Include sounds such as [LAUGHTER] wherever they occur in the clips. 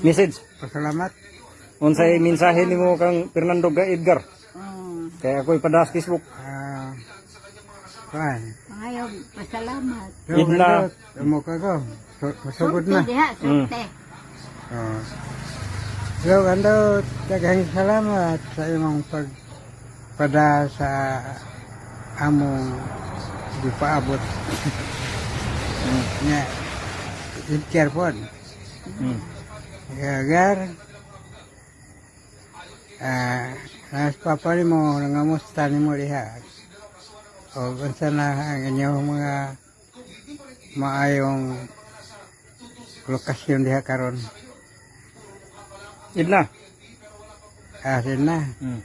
Message. Pasalamat. Unsay mensahe nimo kang Fernando ga Edgar? Oh, Kaya ako'y padas Facebook. Ah, kuan. ayaw, pasalamat. Yo, Idna. gandot. Amo ka ko. Su- Masugod na. Sulte diha, sulte. Oh. Yo, gandot. Daghang salamat sa imong pagpada sa among gipaabot. Nya. Ikir pun. Mm. [LAUGHS] Agar ah nas papa ni mo nangamusta ni mo diha. O unsa na ang inyong mga maayong lokasyon diha karon. Idna. Asin na. Mm.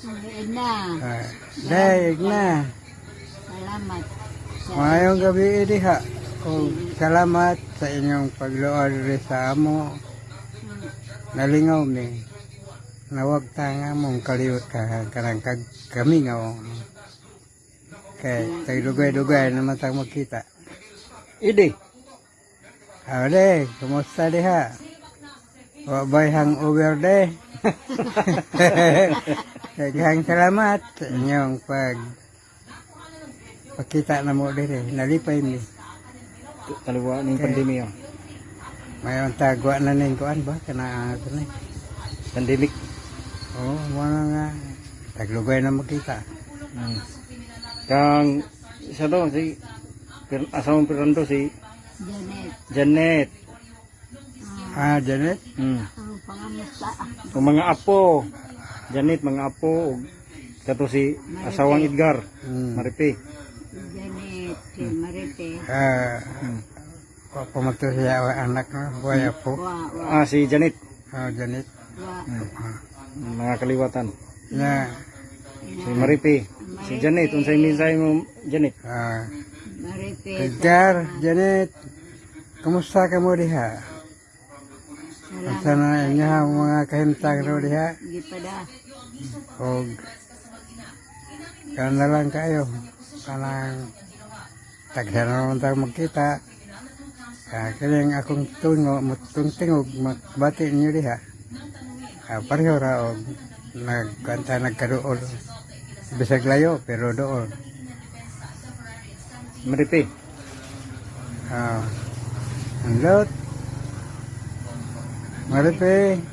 Sulit na. Ah, daig na. Salamat. Maayong gabi diha. O salamat sa inyong pagluod sa amo. Nalingaw mi. Nawag ta nga mong kaliwat ka karang kag kami nga o. Kay tagdugay-dugay naman tang makita. Idi. Ade, kumusta diha? Wa bay hang over de. [LAUGHS] Daghang salamat sa inyong pag pakita na mo dire. Nalipay mi. Taliwa ning pandemya. Mayon tagwa na ning kuan ba kana ato ni. Pandemic. Oh, na nga taglugay na makita. Mm. Kang isa daw si asawang Fernando si Janet. Janet. Ah, Janet. Mm. Ang mga apo. Janet mga apo ug kato si asawang Edgar. Hmm. Maripi. Janet. Si. Ah, Mm. Pamato siya wa anak buhay apo. Wa, wa, Ah si Janet. Oh, Janet. wa. Mga kaliwatan. Na, Si Maripi. Si Janet unsay mensahe mo Janet? ah, Marite. Edgar, Janet. Kumusta ka mo diha? Salamat. Asa na inyo ang mga kahimtang ro diha? Gipada. Og kana lang kayo. Kanang tagsa na naman tayo magkita. Ah, kaya akong tungo, mutong tingog, magbati niyo diha. Ah, pareho ra og nagkanta nagkadool. Bisag layo, pero doon. Maripi. Ah, ang lot. Maripe.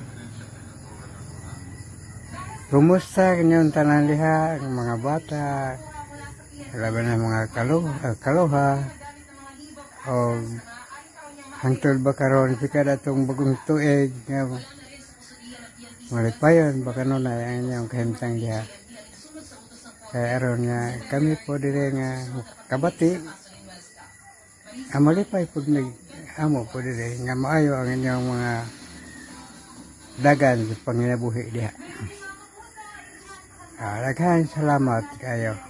Kumusta kanyang tanan liha, ang mga bata, laban ng mga kaluha, kaluha, o hangtod ba karon si kada itong bagong tuig, nga malipayon, baka nun ay ang inyong kahimtang liha. Kaya aron nga, kami po dire nga kabati, amalipay po nag amo po dire nga maayo ang inyong mga dagan sa panginabuhi diha. Ah, daghan salamat kayo.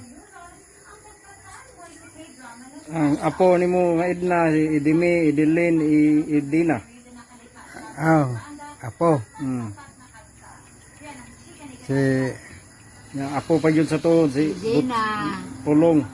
Ang apo nimo nga Edna si Idimi, Idilin, I- Idina. Aw, apo, Mm. si Nga apo pa yun sa to si Dina. Pulong.